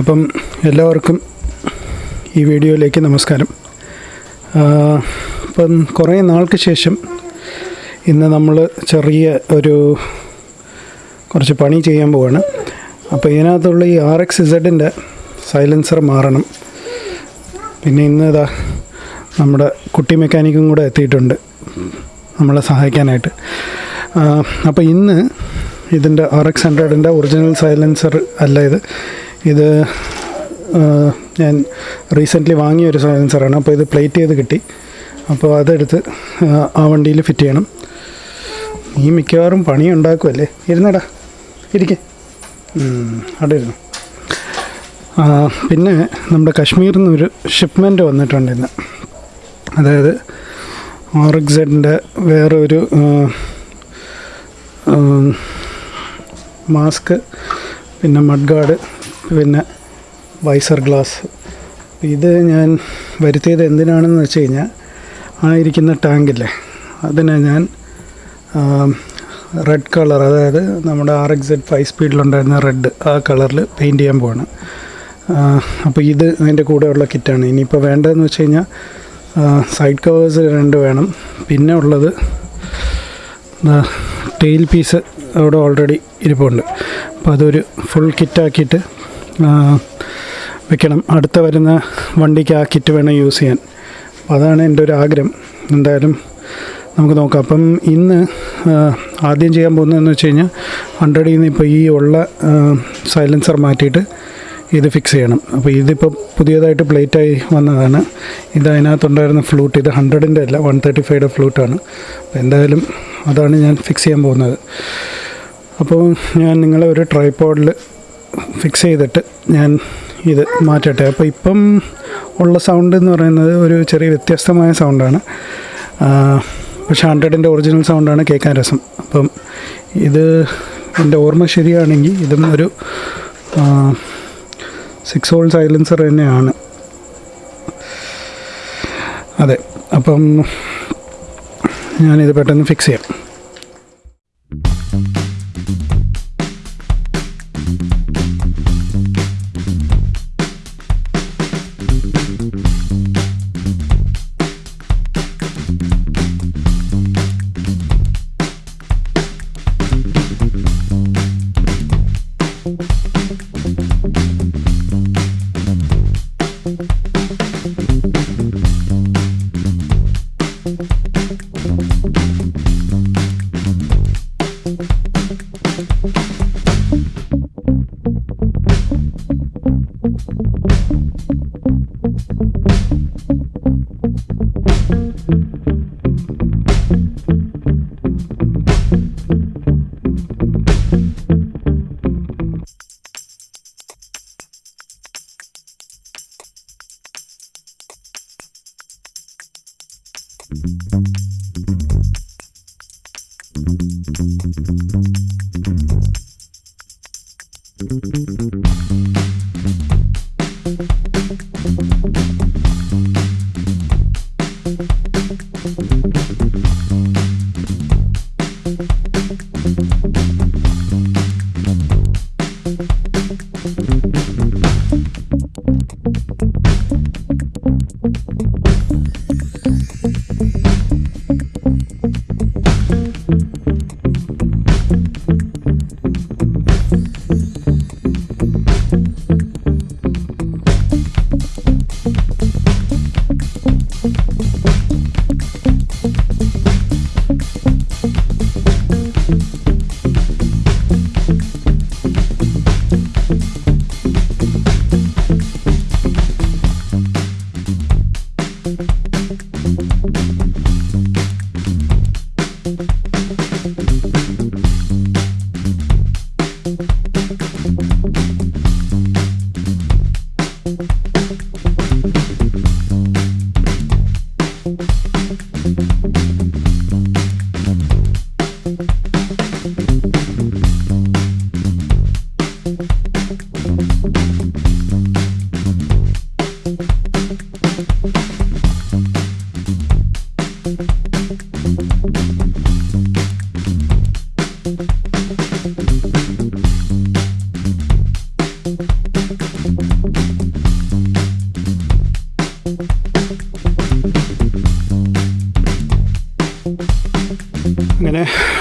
അപ്പം എല്ലാവർക്കും ഈ വീഡിയോയിലേക്ക് നമസ്കാരം. ഇപ്പം കുറേ നാൾക്ക് ശേഷം ഇന്ന് നമ്മൾ ചെറിയ ഒരു കുറച്ച് പണി ചെയ്യാൻ പോവാണ്. അപ്പോൾ ഇതിനകത്തുള്ള ഈ ആർ എക്സ് ഇസഡിന്റെ സൈലൻസർ മാറണം. പിന്നെ ഇന്ന് ഇതാ നമ്മുടെ കുട്ടി മെക്കാനിക്കും കൂടെ എത്തിയിട്ടുണ്ട് നമ്മളെ സഹായിക്കാനായിട്ട്. അപ്പോൾ ഇന്ന് ഇതിന്റെ ആർ എക്സ് ഹൺഡ്രഡിന്റെ ഒറിജിനൽ സൈലൻസർ അല്ല ഇത്. ഇത് ഞാൻ റീസെന്റ്ലി വാങ്ങിയ ഒരു സൈലൻസറാണ് അപ്പോൾ ഇത് പ്ലേറ്റ് ചെയ്ത് കിട്ടി. അപ്പോൾ അതെടുത്ത് ആ, വണ്ടിയിൽ ഫിറ്റ് ചെയ്യണം. നീ മിക്കവാറും പണി ഉണ്ടാക്കുമല്ലേ ഇരുന്നടാ. ഇരിക്കേ. അവിടെ ഇരുന്നു പിന്നെ നമ്മുടെ കാശ്മീരിൽ നിന്നൊരു ഷിപ്മെന്റ് വന്നിട്ടുണ്ട് ഇന്ന്. അതായത് ആർ എക്സ് സെഡിന്റെ വേറെ ഒരു മാസ്ക് പിന്നെ മഡ് ഗാർഡ് പിന്നെ വൈസർ ഗ്ലാസ് ഇത് ഞാൻ വരുത്തിയത് എന്തിനാണെന്ന് വെച്ച് കഴിഞ്ഞാൽ ആ ഇരിക്കുന്ന ടാങ്കില്ലേ അതിനെ ഞാൻ റെഡ് കളർ അതായത് നമ്മുടെ ആർ എക്സ് എഡ് ഫൈവ് സ്പീഡിലുണ്ടായിരുന്ന റെഡ് ആ കളറിൽ പെയിന്റ് ചെയ്യാൻ പോവാണ്. അപ്പോൾ ഇത് അതിന്റെ കൂടെയുള്ള കിറ്റാണ് ഇനിയിപ്പോൾ വേണ്ടതെന്ന് വെച്ച് കഴിഞ്ഞാൽ സൈഡ് കവേഴ്സ് രണ്ട് വേണം. പിന്നെ ഉള്ളത് ടെയിൽ പീസ് അവിടെ ഓൾറെഡി ഇരിപ്പുണ്ട്. അപ്പോൾ അതൊരു ഫുൾ കിറ്റാക്കിയിട്ട് വെക്കണം. അടുത്ത വരുന്ന വണ്ടിക്ക് ആ കിറ്റ് വേണം യൂസ് ചെയ്യാൻ. അപ്പോൾ അതാണ് എന്റെ ഒരു ആഗ്രഹം. എന്തായാലും നമുക്ക് നോക്കാം. അപ്പം ഇന്ന് ആദ്യം ചെയ്യാൻ പോകുന്നതെന്ന് വെച്ച് കഴിഞ്ഞാൽ ഹൺഡ്രഡിൽ നിന്ന് ഇപ്പോൾ ഈ ഉള്ള സൈലൻസർ മാറ്റിയിട്ട് ഇത് ഫിക്സ് ചെയ്യണം. അപ്പോൾ ഇതിപ്പോൾ പുതിയതായിട്ട് പ്ലേറ്റായി വന്നതാണ്. ഇത് അതിനകത്തുണ്ടായിരുന്ന ഫ്ലൂട്ട് ഇത് ഹൺഡ്രഡിന്റെ അല്ല വൺ തേർട്ടി ഫൈവയുടെ ഫ്ലൂട്ടാണ് അപ്പോൾ എന്തായാലും അതാണ് ഞാൻ ഫിക്സ് ചെയ്യാൻ പോകുന്നത്. അപ്പോൾ ഞാൻ നിങ്ങളെ ഒരു ട്രൈപ്പോഡിൽ ഫിക്സ് ചെയ്തിട്ട് ഞാൻ ഇത് മാറ്റട്ടെ. അപ്പോൾ ഇപ്പം ഉള്ള സൗണ്ട് എന്ന് പറയുന്നത് ഒരു ചെറിയ വ്യത്യസ്തമായ സൗണ്ടാണ് പക്ഷേ ഹൺഡ്രഡിന്റെ ഒറിജിനൽ സൗണ്ടാണ് കേൾക്കാൻ രസം. അപ്പം ഇത് എന്റെ ഓർമ്മ ശരിയാണെങ്കിൽ ഇതും ഒരു സിക്സ് ഹോൾ സൈലൻസർ തന്നെയാണ്. അതെ അപ്പം ഞാനിത് പെട്ടെന്ന് ഫിക്സ് ചെയ്യാം. Thank you.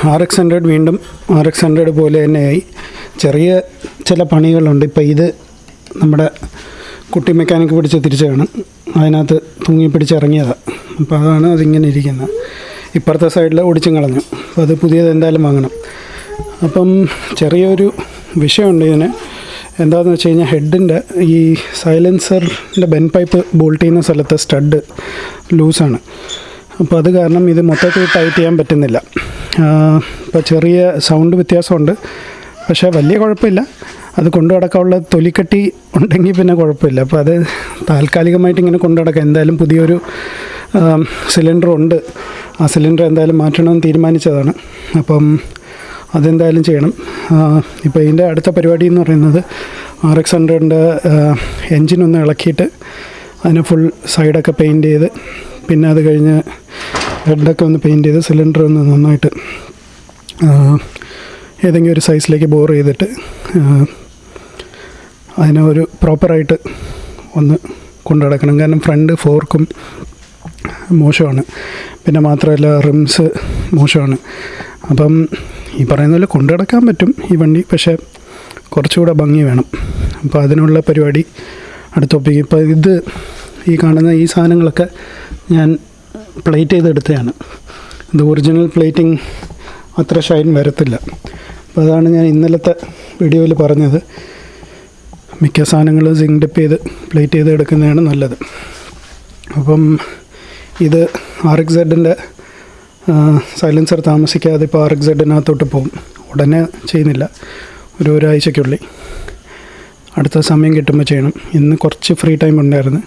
R X hundred വീണ്ടും ആർ എക്സ് ഹൺഡ്രഡ് പോലെ തന്നെയായി. ചെറിയ ചില പണികളുണ്ട്. ഇപ്പോൾ ഇത് നമ്മുടെ കുട്ടി മെക്കാനിക് പിടിച്ച് തിരിച്ചാണ് അതിനകത്ത് തൂങ്ങി പിടിച്ചിറങ്ങിയതാണ് അപ്പോൾ അതാണ് അതിങ്ങനെ ഇരിക്കുന്നത് ഇപ്പുറത്തെ സൈഡിൽ ഒടിച്ചും കളഞ്ഞു. അപ്പോൾ അത് പുതിയത് എന്തായാലും വാങ്ങണം. അപ്പം ചെറിയൊരു വിഷയമുണ്ട് ഇതിന്. എന്താണെന്ന് വെച്ച് കഴിഞ്ഞാൽ ഹെഡിന്റെ ഈ സൈലൻസറിന്റെ ബെൻ പൈപ്പ് ബോൾട്ട് ചെയ്യുന്ന സ്ഥലത്തെ സ്റ്റഡ് ലൂസാണ് അപ്പോൾ അത് കാരണം ഇത് മൊത്തത്തിൽ ടൈറ്റ് ചെയ്യാൻ പറ്റുന്നില്ല. ഇപ്പോൾ ചെറിയ സൗണ്ട് വ്യത്യാസമുണ്ട്. പക്ഷേ വലിയ കുഴപ്പമില്ല. അത് കൊണ്ടു നടക്കാനുള്ള തൊലിക്കട്ടി ഉണ്ടെങ്കിൽ പിന്നെ കുഴപ്പമില്ല. അപ്പോൾ അത് താൽക്കാലികമായിട്ട് ഇങ്ങനെ കൊണ്ടു നടക്കാം. എന്തായാലും പുതിയൊരു സിലിണ്ടർ ഉണ്ട് ആ സിലിണ്ടർ എന്തായാലും മാറ്റണമെന്ന് തീരുമാനിച്ചതാണ്. അപ്പം അതെന്തായാലും ചെയ്യണം. ഇപ്പോൾ ഇതിന്റെ അടുത്ത പരിപാടി എന്ന് പറയുന്നത് ആർ എക്സ് ഹൺഡ്രഡിന്റെ എൻജിൻ ഒന്ന് ഇളക്കിയിട്ട് അതിനെ ഫുൾ സൈഡൊക്കെ പെയിന്റ് ചെയ്ത് പിന്നെ അത് കഴിഞ്ഞ് ഹെഡൊക്കെ ഒന്ന് പെയിന്റ് ചെയ്ത് സിലിണ്ടർ ഒന്ന് നന്നായിട്ട് ഏതെങ്കിലും ഒരു സൈസിലേക്ക് ബോർ ചെയ്തിട്ട് അതിനെ ഒരു പ്രോപ്പറായിട്ട് ഒന്ന് കൊണ്ടു നടക്കണം കാരണം ഫ്രണ്ട് ഫോർക്കും മോശമാണ്. പിന്നെ മാത്രമല്ല റിംസ് മോശമാണ്. അപ്പം ഈ പറയുന്ന പോലെ കൊണ്ടു നടക്കാൻ പറ്റും ഈ വണ്ടി പക്ഷേ കുറച്ചുകൂടെ ഭംഗി വേണം. അപ്പോൾ അതിനുള്ള പരിപാടി അടുത്തൊപ്പിക്കും ഇപ്പോൾ ഇത് ഈ കാണുന്ന ഈ സാധനങ്ങളൊക്കെ ഞാൻ പ്ലേറ്റ് ചെയ്തെടുത്തതാണ്. ഇത് ഒറിജിനൽ പ്ലേറ്റിംഗ് അത്ര ഷൈൻ വരത്തില്ല. അപ്പോൾ അതാണ് ഞാൻ ഇന്നലത്തെ വീഡിയോയിൽ പറഞ്ഞത്. മിക്ക സാധനങ്ങളും സിങ്ക് ഡിപ്പ് ചെയ്ത് പ്ലേറ്റ് ചെയ്ത് എടുക്കുന്നതാണ് നല്ലത്. അപ്പം ഇത് ആർ എക്സ് സെഡിന്റെ സൈലൻസർ താമസിക്കാതെ ഇപ്പോൾ ആർ എക്സ് സെഡിനകത്തോട്ട് പോകും. ഉടനെ ചെയ്യുന്നില്ല. ഒരു ഒരാഴ്ചയ്ക്കുള്ളിൽ അടുത്ത സമയം കിട്ടുമ്പോൾ ചെയ്യണം. ഇന്ന് കുറച്ച് ഫ്രീ ടൈം ഉണ്ടായിരുന്നു.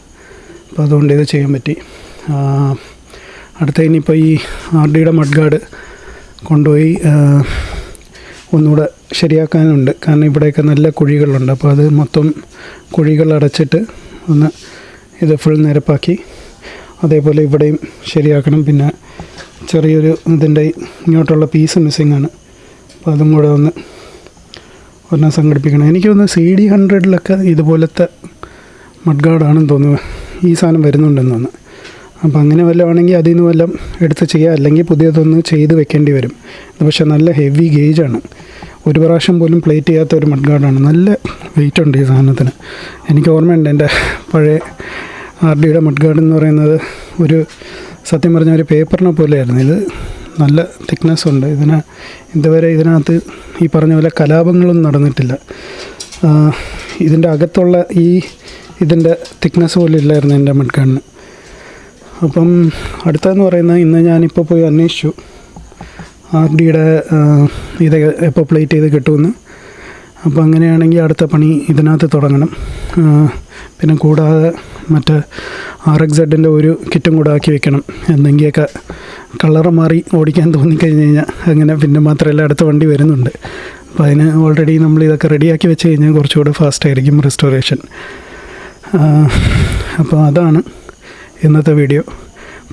അപ്പോൾ അതുകൊണ്ട് ഇത് ചെയ്യാൻ പറ്റി. അടുത്ത ഇനിയിപ്പോൾ ഈ ആർ ഡിയുടെ മഡ് ഗാർഡ് കൊണ്ടുപോയി ഒന്നുകൂടെ ശരിയാക്കാനുണ്ട്. കാരണം ഇവിടെയൊക്കെ നല്ല കുഴികളുണ്ട്. അപ്പോൾ അത് മൊത്തം കുഴികൾ അടച്ചിട്ട് ഒന്ന് ഇത് ഫുൾ നിരപ്പാക്കി അതേപോലെ ഇവിടെയും ശരിയാക്കണം. പിന്നെ ചെറിയൊരു ഇതിന്റെ ഇങ്ങോട്ടുള്ള പീസ് മിസ്സിങ് ആണ്. അപ്പോൾ അതും കൂടെ ഒന്ന് ഒരെണ്ണം സംഘടിപ്പിക്കണം. എനിക്ക് തോന്നുന്നു സി ഡി ഹൺഡ്രഡിലൊക്കെ ഇതുപോലത്തെ മഡ്ഗാർഡാണെന്ന് തോന്നുന്നു. ഈ സാധനം വരുന്നുണ്ടെന്ന് തോന്നുന്നു. അപ്പോൾ അങ്ങനെ വല്ലതാണെങ്കിൽ അതിൽ നിന്ന് വല്ലതും എടുത്ത് ചെയ്യുക. അല്ലെങ്കിൽ പുതിയതൊന്ന് ചെയ്ത് വെക്കേണ്ടി വരും. ഇത് പക്ഷേ നല്ല ഹെവി ഗേജാണ് ഒരു പ്രാവശ്യം പോലും പ്ലേറ്റ് ചെയ്യാത്ത ഒരു മഡ്ഗാർഡാണ് നല്ല വെയിറ്റ് ഉണ്ട് ഈ സാധനത്തിന്. എനിക്ക് ഓർമ്മയുണ്ട് എന്റെ പഴയ ആർ ഡിയുടെ മഡ്ഗാർഡ് എന്ന് പറയുന്നത് ഒരു സത്യം പറഞ്ഞ ഒരു പേപ്പറിനെ പോലെയായിരുന്നു. ഇത് നല്ല തിക്നെസ് ഉണ്ട്. ഇതിന് ഇതുവരെ ഇതിനകത്ത് ഈ പറഞ്ഞ പോലെ കലാപങ്ങളൊന്നും നടന്നിട്ടില്ല. ഇതിന്റെ അകത്തുള്ള ഈ ഇതിന്റെ തിക്നെസ് പോലും ഇല്ലായിരുന്നു എന്റെ മഡ്ഗാർഡിന് അപ്പം അടുത്തതെന്ന് പറയുന്നത് ഇന്ന് ഞാനിപ്പോൾ പോയി അന്വേഷിച്ചു. ആർ ഡിയുടെ ഇത് എപ്പോൾ പ്ലേറ്റ് ചെയ്ത് കിട്ടുമെന്ന്. അപ്പോൾ അങ്ങനെയാണെങ്കിൽ അടുത്ത പണി ഇതിനകത്ത് തുടങ്ങണം. പിന്നെ കൂടാതെ മറ്റേ ആർ എക്സ് സെഡിന്റെ ഒരു കിറ്റും കൂടെ ആക്കി വെക്കണം. എന്തെങ്കിലുമൊക്കെ കളറ് മാറി ഓടിക്കാൻ തോന്നിക്കഴിഞ്ഞ് കഴിഞ്ഞാൽ അങ്ങനെ പിന്നെ മാത്രമല്ല അടുത്ത വണ്ടി വരുന്നുണ്ട്. അപ്പോൾ അതിന് ഓൾറെഡി നമ്മൾ ഇതൊക്കെ റെഡിയാക്കി വെച്ച് കഴിഞ്ഞാൽ കുറച്ചുകൂടെ ഫാസ്റ്റ് ആയിരിക്കും റെസ്റ്റോറേഷൻ അപ്പോൾ അതാണ്. ഇന്നത്തെ വീഡിയോ.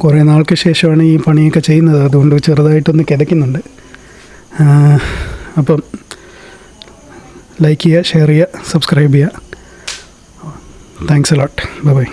കുറേ നാൾക്ക് ശേഷമാണ് ഈ പണിയൊക്കെ ചെയ്യുന്നത്. അതുകൊണ്ട് ചെറുതായിട്ടൊന്ന് കിതയ്ക്കുന്നുണ്ട്. അപ്പം ലൈക്ക് ചെയ്യുക ഷെയർ ചെയ്യുക സബ്സ്ക്രൈബ് ചെയ്യുക. Thanks a lot bye bye